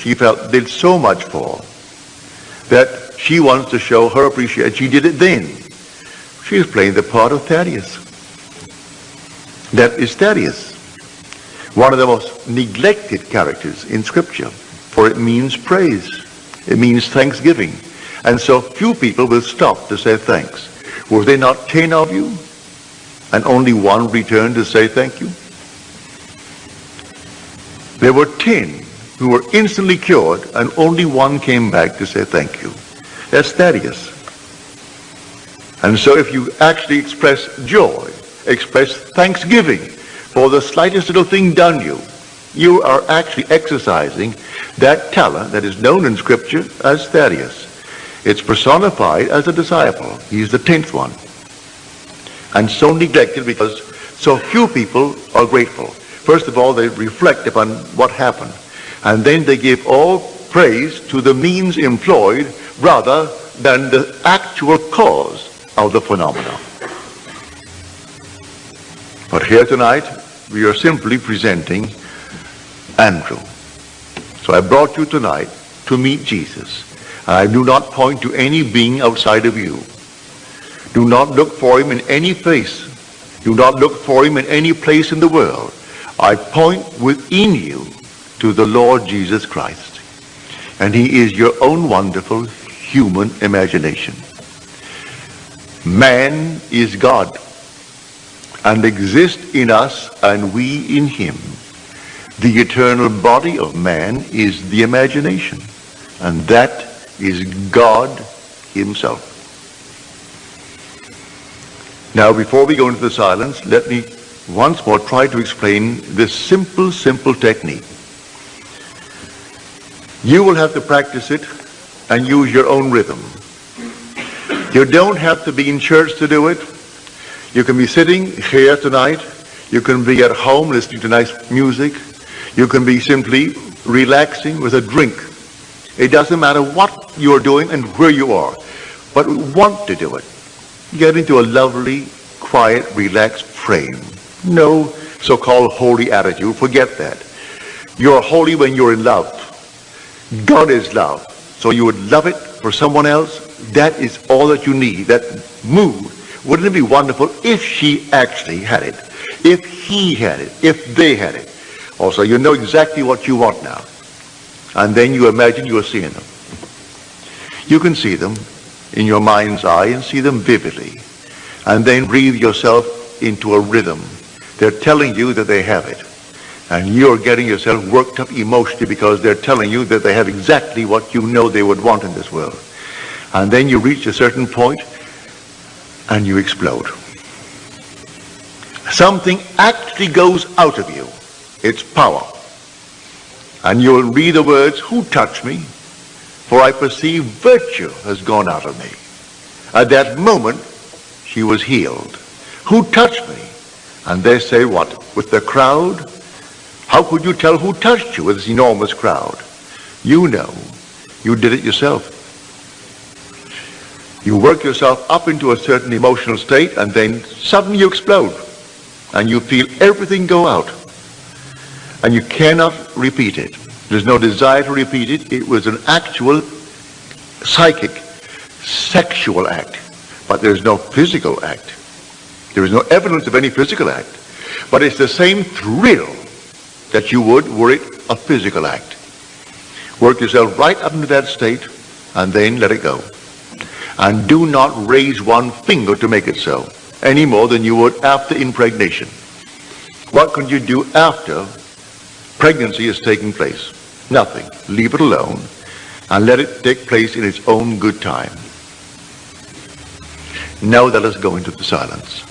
she felt did so much for that she wants to show her appreciation. She did it then. She is playing the part of Thaddeus. That is Thaddeus, one of the most neglected characters in Scripture, for it means praise. It means thanksgiving. And so few people will stop to say thanks. Were there not ten of you? And only one returned to say thank you? There were ten who were instantly cured, and only one came back to say thank you. That's Thaddeus. And so if you actually express joy, express thanksgiving for the slightest little thing done you, you are actually exercising that talent that is known in Scripture as Thaddeus. It's personified as a disciple. He's the tenth one. And so neglected because so few people are grateful. First of all, they reflect upon what happened. And then they give all praise to the means employed rather than the actual cause of the phenomenon. But here tonight, we are simply presenting Andrew. So I brought you tonight to meet Jesus. I do not point to any being outside of you. Do not look for him in any face. Do not look for him in any place in the world. I point within you to the Lord Jesus Christ. And he is your own wonderful human imagination. Man is God and exists in us and we in him. The eternal body of man is the imagination and that is God himself. Now before we go into the silence, let me once more try to explain this simple, simple technique. You will have to practice it and use your own rhythm. You don't have to be in church to do it. You can be sitting here tonight. You can be at home listening to nice music. You can be simply relaxing with a drink. It doesn't matter what you're doing and where you are, but we want to do it. Get into a lovely, quiet, relaxed frame. No so-called holy attitude. Forget that. You're holy when you're in love. God is love. So you would love it for someone else. That is all that you need. That mood. Wouldn't it be wonderful if she actually had it? If he had it? If they had it? Also, you know exactly what you want now. And then you imagine you are seeing them. You can see them in your mind's eye and see them vividly. And then breathe yourself into a rhythm. They're telling you that they have it. And you're getting yourself worked up emotionally because they're telling you that they have exactly what you know they would want in this world. And then you reach a certain point and you explode. Something actually goes out of you. It's power. And you'll read the words, who touched me? For I perceive virtue has gone out of me. At that moment, she was healed. Who touched me? And they say what? With the crowd? How could you tell who touched you with this enormous crowd? You know. You did it yourself. You work yourself up into a certain emotional state and then suddenly you explode. And you feel everything go out. And you cannot repeat it. There's no desire to repeat it. It was an actual psychic, sexual act. But there's no physical act. There is no evidence of any physical act. But it's the same thrill that you would were it a physical act. Work yourself right up into that state and then let it go. And do not raise one finger to make it so, any more than you would after impregnation. What can you do after pregnancy is taking place? Nothing. Leave it alone and let it take place in its own good time. Now let us go into the silence.